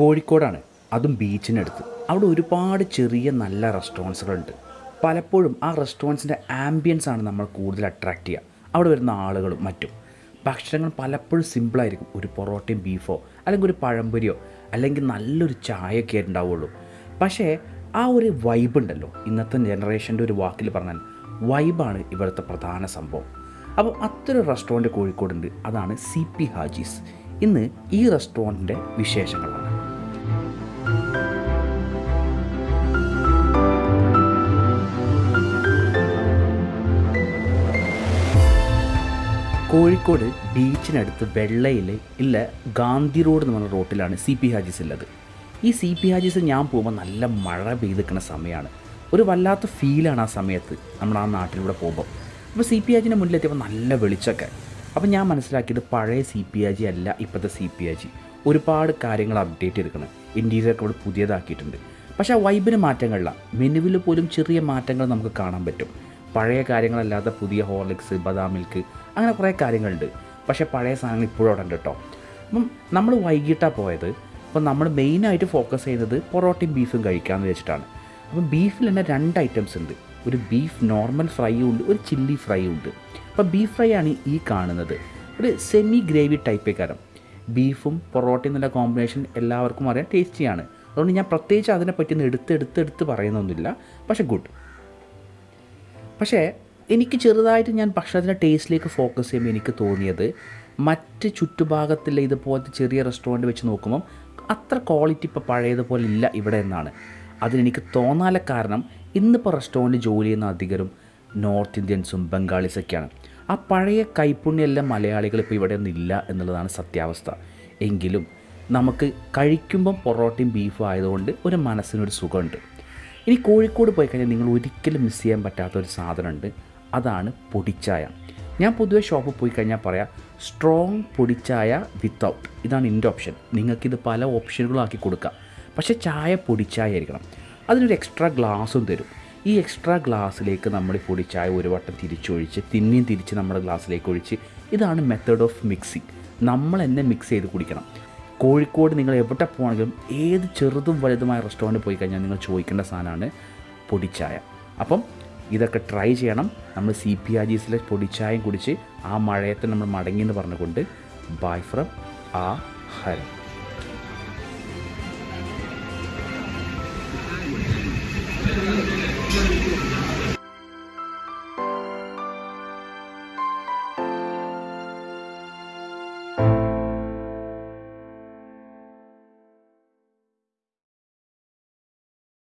കോഴിക്കോടാണ്. അതും ബീച്ചിനടുത്ത് അവിടെ ഒരുപാട് ചെറിയ നല്ല റെസ്റ്റോറൻസുകളുണ്ട്. പലപ്പോഴും ആ റെസ്റ്റോറന്റ്സിന്റെ ആംബിയൻസ് ആണ് നമ്മൾ കൂടുതൽ അട്രാക്റ്റ് ചെയ്യുക. അവിടെ വരുന്ന ആളുകളും മറ്റും. ഭക്ഷണങ്ങൾ പലപ്പോഴും സിമ്പിളായിരിക്കും ഒരു പൊറോട്ടയും ബീഫോ അല്ലെങ്കിൽ ഒരു പഴംപൊരിയോ അല്ലെങ്കിൽ നല്ലൊരു ചായയൊക്കെ ഉണ്ടാവുള്ളൂ. പക്ഷേ ആ ഒരു വൈബ് ഉണ്ടല്ലോ. ഇന്നത്തെ ജനറേഷന്റെ ഒരു വാക്കിൽ പറഞ്ഞാൽ വൈബാണ് ഇവിടുത്തെ പ്രധാന സംഭവം. അപ്പോൾ അത്തരം റെസ്റ്റോറന്റ് കോഴിക്കോടുണ്ട്. അതാണ് സി പി ഹാജീസ് ഇന്ന് ഈ റെസ്റ്റോറന്റിന്റെ വിശേഷങ്ങളാണ്. കോഴിക്കോട് ബീച്ചിനടുത്ത് വെള്ളയിൽ ഇല്ല ഗാന്ധി റോഡ് എന്ന് പറഞ്ഞ റോട്ടിലാണ് സി പി ഹാജീസ് ഉള്ളത്. ഈ സി പി ഹാജീസ് ഞാൻ പോകുമ്പോൾ നല്ല മഴ പെയ്തിക്കുന്ന സമയമാണ് ഒരു വല്ലാത്ത ഫീലാണ് ആ സമയത്ത് നമ്മൾ ആ നാട്ടിലൂടെ പോകുമ്പോൾ അപ്പോൾ സി പി ഹാജിന്റെ മുന്നിലെത്തിയപ്പോൾ നല്ല വെളിച്ചൊക്കെ. അപ്പോൾ ഞാൻ മനസ്സിലാക്കിയത് പഴയ സി പി ഹാജി അല്ല ഇപ്പോഴത്തെ സി പി ഹാജി. ഒരുപാട് കാര്യങ്ങൾ അപ്ഡേറ്റ് ചെയ്തിരിക്കണം. ഇന്റീരിയറൊക്കെ ഇവിടെ പുതിയതാക്കിയിട്ടുണ്ട്. പക്ഷേ ആ വൈബിന് മാറ്റങ്ങളില്ല. മെനുവിൽ പോലും ചെറിയ മാറ്റങ്ങൾ നമുക്ക് കാണാൻ പറ്റും. പഴയ കാര്യങ്ങളല്ലാതെ പുതിയ ഹോർലിക്സ് ബദാം മിൽക്ക് അങ്ങനെ കുറേ കാര്യങ്ങളുണ്ട്. പക്ഷേ പഴയ സാധനങ്ങൾ ഇപ്പോഴും അവിടെ ഉണ്ട് കേട്ടോ അപ്പം നമ്മൾ വൈകിട്ടാണ് പോയത്. അപ്പം നമ്മൾ മെയിനായിട്ട് ഫോക്കസ് ചെയ്യുന്നത് പൊറോട്ടയും ബീഫും കഴിക്കാമെന്ന് വെച്ചിട്ടാണ്. അപ്പം ബീഫിൽ തന്നെ രണ്ട് ഐറ്റംസ് ഉണ്ട്. ഒരു ബീഫ് നോർമൽ ഫ്രൈയും ഉണ്ട് ഒരു ചില്ലി ഫ്രൈയും ഉണ്ട്. അപ്പം ബീഫ് ഫ്രൈ ആണ് ഈ കാണുന്നത്. ഒരു സെമി ഗ്രേവി ടൈപ്പ് കാരം. ബീഫും പൊറോട്ടയും എന്നുള്ള കോമ്പിനേഷൻ എല്ലാവർക്കും അറിയാം ടേസ്റ്റിയാണ് അതുകൊണ്ട് ഞാൻ പ്രത്യേകിച്ച് അതിനെപ്പറ്റി ഒന്ന് എടുത്ത് എടുത്ത് എടുത്ത് പറയുന്നൊന്നുമില്ല. പക്ഷേ ഗുഡ് പക്ഷേ എനിക്ക് ചെറുതായിട്ട് ഞാൻ ഭക്ഷണത്തിന്റെ ടേസ്റ്റിലേക്ക് ഫോക്കസ് ചെയ്യുമ്പോൾ എനിക്ക് തോന്നിയത് മറ്റ് ചുറ്റുഭാഗത്തിലെ ഇതുപോലത്തെ ചെറിയ റെസ്റ്റോറന്റ് വെച്ച് നോക്കുമ്പം അത്ര ക്വാളിറ്റി ഇപ്പോൾ പഴയതുപോലെ ഇല്ല ഇവിടെ എന്നാണ്. അതിനെനിക്ക് തോന്നാല കാരണം ഇന്നിപ്പോൾ റെസ്റ്റോറന്റ് ജോലി ചെയ്യുന്ന അധികരും നോർത്ത് ഇന്ത്യൻസും ബംഗാളീസൊക്കെയാണ് ആ പഴയ കൈപ്പുണ്യെല്ലാം മലയാളികൾ ഇപ്പോൾ ഇവിടെ ഒന്നില്ല എന്നുള്ളതാണ് സത്യാവസ്ഥ. എങ്കിലും നമുക്ക് കഴിക്കുമ്പം പൊറോട്ടയും ബീഫും ആയതുകൊണ്ട് ഒരു മനസ്സിനൊരു സുഖമുണ്ട്. ഇനി കോഴിക്കോട് പോയി കഴിഞ്ഞാൽ നിങ്ങൾ ഒരിക്കലും മിസ് ചെയ്യാൻ പറ്റാത്ത ഒരു സാധനമുണ്ട്. അതാണ് പൊടിച്ചായ. ഞാൻ പൊതുവേ ഷോപ്പിൽ പോയി കഴിഞ്ഞാൽ പറയാം സ്ട്രോങ് പൊടിച്ചായ വിത്തൗട്ട് ഇതാണ് എന്റെ ഓപ്ഷൻ നിങ്ങൾക്കിത് പല ഓപ്ഷനുകളും ആക്കി കൊടുക്കാം. പക്ഷേ ചായ പൊടിച്ചായ ആയിരിക്കണം. അതിനൊരു എക്സ്ട്രാ ഗ്ലാസും തരും. ഈ എക്സ്ട്രാ ഗ്ലാസ്സിലേക്ക് നമ്മൾ ഈ പൊടിച്ചായ ഒരു വട്ടം തിരിച്ചൊഴിച്ച് പിന്നെയും തിരിച്ച് നമ്മുടെ ഗ്ലാസ്സിലേക്ക് ഒഴിച്ച് ഇതാണ് മെത്തേഡ് ഓഫ് മിക്സിങ് നമ്മൾ തന്നെ മിക്സ് ചെയ്ത് കുടിക്കണം. കോഴിക്കോട് നിങ്ങൾ എവിടെ പോകണമെങ്കിലും ഏത് ചെറുതും വലുതുമായ റെസ്റ്റോറന്റ് പോയി കഴിഞ്ഞാൽ നിങ്ങൾ ചോദിക്കേണ്ട സാധനമാണ് പൊടിച്ചായ. അപ്പം ഇതൊക്കെ ട്രൈ ചെയ്യണം. നമ്മൾ സി പി ആർ ജീസിലെ പൊടിച്ചായം കുടിച്ച് ആ മഴയത്തെ നമ്മൾ മടങ്ങി എന്ന് പറഞ്ഞുകൊണ്ട് ബൈ ഫ്രം ആ ഹരം.